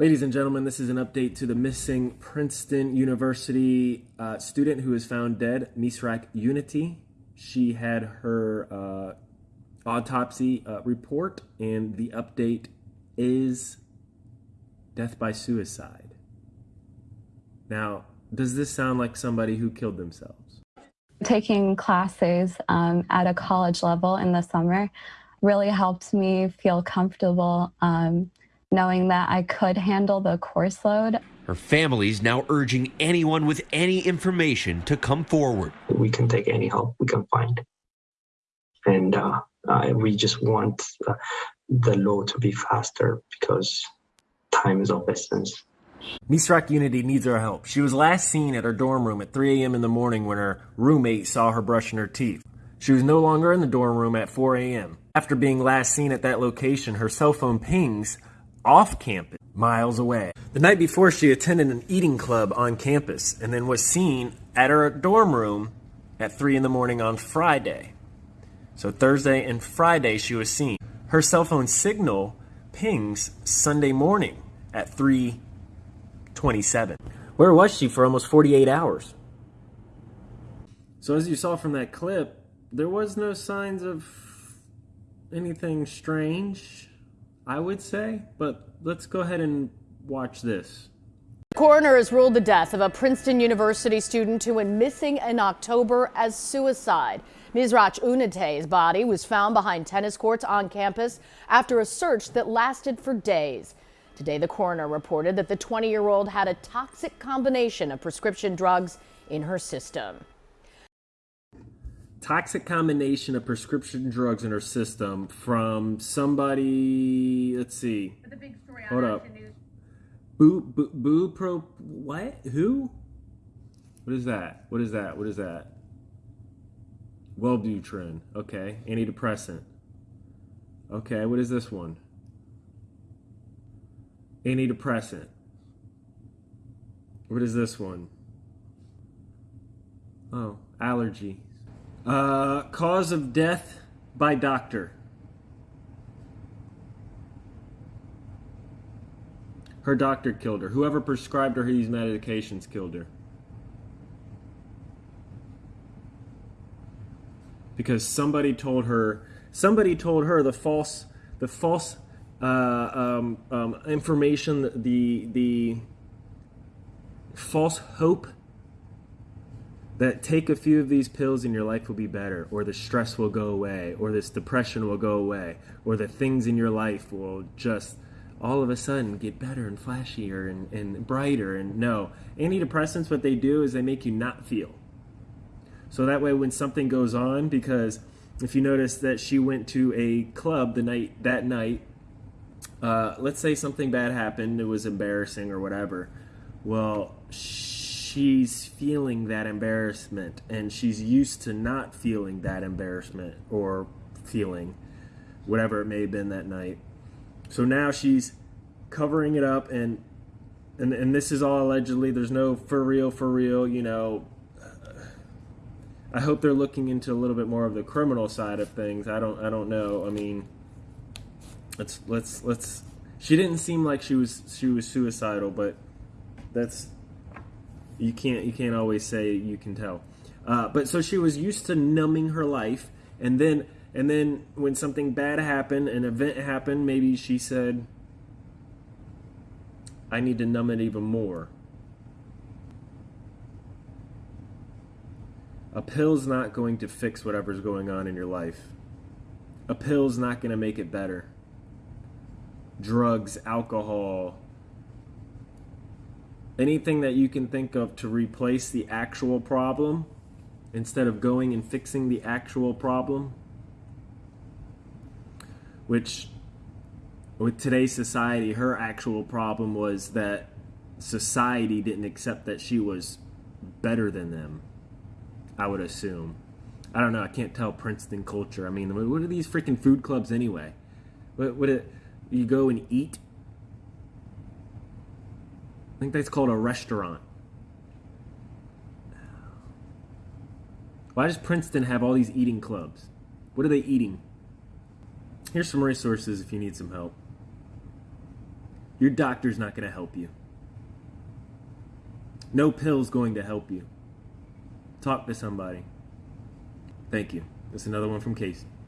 Ladies and gentlemen, this is an update to the missing Princeton University uh, student was found dead, Misrach Ewunetie. She had her uh, autopsy uh, report, and the update is death by suicide. Now, does this sound like somebody who killed themselves? Taking classes um, at a college level in the summer really helped me feel comfortable. Um, knowing that I could handle the course load. Her family's now urging anyone with any information to come forward. We can take any help we can find. And uh, uh, we just want uh, the law to be faster because time is of essence. Misrach Ewunetie needs our help. She was last seen at her dorm room at 3 a.m. in the morning when her roommate saw her brushing her teeth. She was no longer in the dorm room at 4 a.m. After being last seen at that location, her cell phone pings off campus, miles away. The night before, she attended an eating club on campus and then was seen at her dorm room at 3 in the morning on Friday. So Thursday and Friday, she was seen. Her cell phone signal pings Sunday morning at 3:27. Where was she for almost 48 hours? So as you saw from that clip, there was no signs of anything strange I would say, but let's go ahead and watch this. The coroner has ruled the death of a Princeton University student who went missing in October as suicide. Misrach Ewunetie's body was found behind tennis courts on campus after a search that lasted for days. Today, the coroner reported that the 20 year old had a toxic combination of prescription drugs in her system toxic combination of prescription drugs in her system from somebody. Let's see. The big story Hold up. Boo, boo, boo, pro. What? Who? What is that? What is that? What is that? Wellbutrin. Okay. Antidepressant. Okay. What is this one? Antidepressant. What is this one? Oh, allergy. Uh, cause of death by doctor. Her doctor killed her. Whoever prescribed her these medications killed her. Because somebody told her, somebody told her the false, the false uh, um, um, information, the the false hope that take a few of these pills and your life will be better, or the stress will go away, or this depression will go away, or the things in your life will just all of a sudden get better and flashier and, and brighter. And no, antidepressants, what they do is they make you not feel. So that way, when something goes on, because if you notice that she went to a club the night that night, uh, let's say something bad happened, it was embarrassing or whatever. Well, she she's feeling that embarrassment and she's used to not feeling that embarrassment or feeling whatever it may have been that night. So now she's covering it up and and and this is all allegedly there's no for real for real, you know, I hope they're looking into a little bit more of the criminal side of things. I don't I don't know. I mean, let's let's let's she didn't seem like she was she was suicidal, but that's you can't you can't always say you can tell. Uh, but so she was used to numbing her life, and then and then when something bad happened, an event happened, maybe she said, "I need to numb it even more." A pill's not going to fix whatever's going on in your life. A pill's not going to make it better. Drugs, alcohol, anything that you can think of to replace the actual problem instead of going and fixing the actual problem which with today's society her actual problem was that society didn't accept that she was better than them i would assume. I don't know i can't tell princeton culture. I mean what are these freaking food clubs anyway? What, what it, you go and eat I think that's called a restaurant. Why does Princeton have all these eating clubs? What are they eating? Here's some resources if you need some help. Your doctor's not going to help you. No pill's going to help you. Talk to somebody. Thank you. That's another one from Casey.